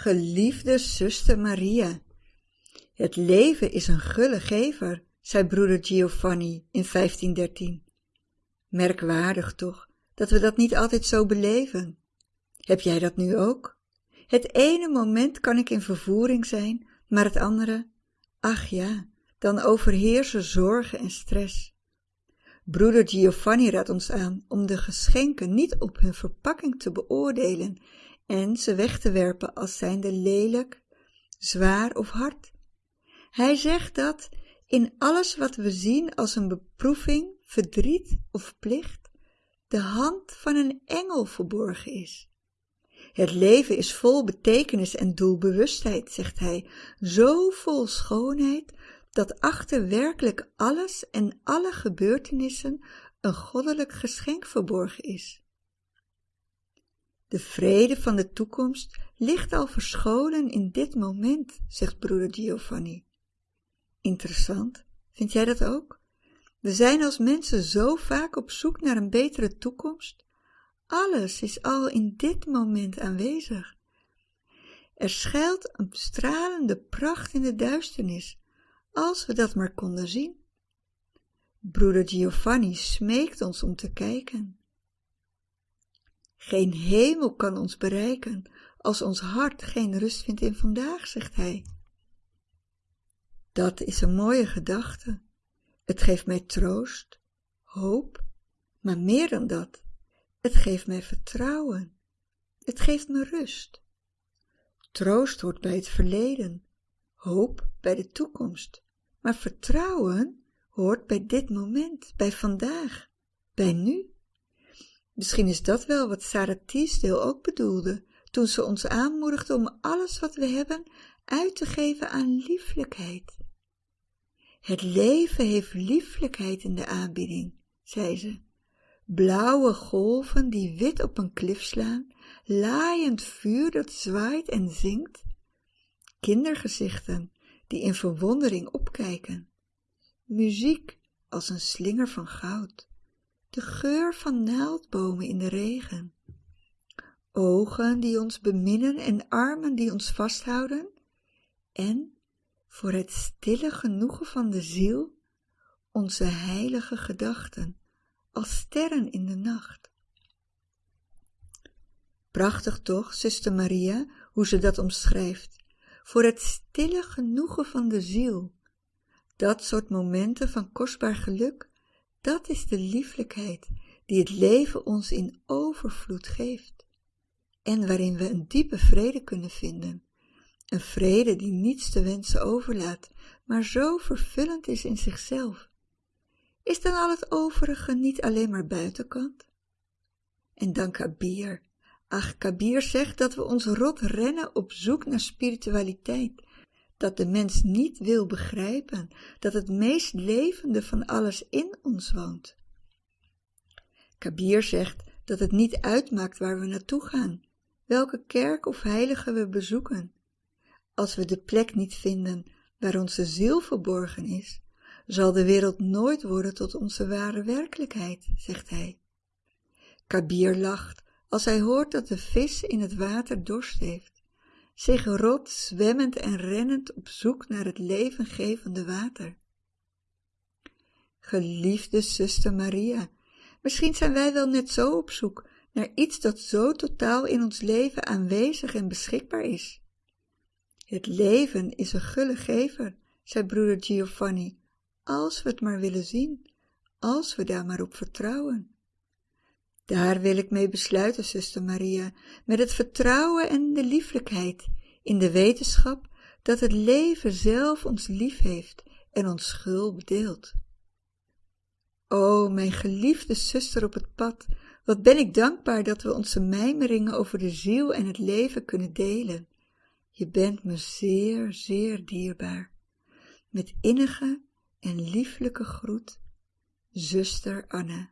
Geliefde zuster Maria, het leven is een gulle gever, zei broeder Giovanni in 1513. Merkwaardig toch, dat we dat niet altijd zo beleven. Heb jij dat nu ook? Het ene moment kan ik in vervoering zijn, maar het andere, ach ja, dan overheersen zorgen en stress. Broeder Giovanni raadt ons aan om de geschenken niet op hun verpakking te beoordelen en ze weg te werpen als zijnde lelijk, zwaar of hard. Hij zegt dat in alles wat we zien als een beproeving, verdriet of plicht, de hand van een engel verborgen is. Het leven is vol betekenis en doelbewustheid, zegt hij, zo vol schoonheid, dat achter werkelijk alles en alle gebeurtenissen een goddelijk geschenk verborgen is. De vrede van de toekomst ligt al verscholen in dit moment, zegt broeder Giovanni. Interessant, vind jij dat ook? We zijn als mensen zo vaak op zoek naar een betere toekomst. Alles is al in dit moment aanwezig. Er schuilt een stralende pracht in de duisternis, als we dat maar konden zien. Broeder Giovanni smeekt ons om te kijken. Geen hemel kan ons bereiken als ons hart geen rust vindt in vandaag, zegt hij. Dat is een mooie gedachte. Het geeft mij troost, hoop, maar meer dan dat, het geeft mij vertrouwen. Het geeft me rust. Troost hoort bij het verleden, hoop bij de toekomst, maar vertrouwen hoort bij dit moment, bij vandaag, bij nu. Misschien is dat wel wat Sarah Teasdale ook bedoelde toen ze ons aanmoedigde om alles wat we hebben uit te geven aan lieflijkheid. Het leven heeft lieflijkheid in de aanbieding, zei ze. Blauwe golven die wit op een klif slaan, laaiend vuur dat zwaait en zingt, kindergezichten die in verwondering opkijken, muziek als een slinger van goud, de geur van naaldbomen in de regen, ogen die ons beminnen en armen die ons vasthouden, en voor het stille genoegen van de ziel onze heilige gedachten als sterren in de nacht. Prachtig toch, zuster Maria, hoe ze dat omschrijft, voor het stille genoegen van de ziel. Dat soort momenten van kostbaar geluk, dat is de lieflijkheid die het leven ons in overvloed geeft en waarin we een diepe vrede kunnen vinden. Een vrede die niets te wensen overlaat, maar zo vervullend is in zichzelf. Is dan al het overige niet alleen maar buitenkant? En dan Kabir. Ach, Kabir zegt dat we ons rot rennen op zoek naar spiritualiteit, dat de mens niet wil begrijpen dat het meest levende van alles in ons woont. Kabir zegt dat het niet uitmaakt waar we naartoe gaan, welke kerk of heilige we bezoeken. Als we de plek niet vinden waar onze ziel verborgen is, zal de wereld nooit worden tot onze ware werkelijkheid, zegt hij. Kabir lacht als hij hoort dat de vis in het water dorst heeft, zich rot zwemmend en rennend op zoek naar het levengevende water. Geliefde zuster Maria, misschien zijn wij wel net zo op zoek naar iets dat zo totaal in ons leven aanwezig en beschikbaar is. Het leven is een gulle gever, zei broeder Giovanni, als we het maar willen zien, als we daar maar op vertrouwen. Daar wil ik mee besluiten, zuster Maria, met het vertrouwen en de lieflijkheid, in de wetenschap dat het leven zelf ons lief heeft en ons schuld bedeelt. O, mijn geliefde zuster op het pad, wat ben ik dankbaar dat we onze mijmeringen over de ziel en het leven kunnen delen. Je bent me zeer, zeer dierbaar. Met innige en lieflijke groet, zuster Anne.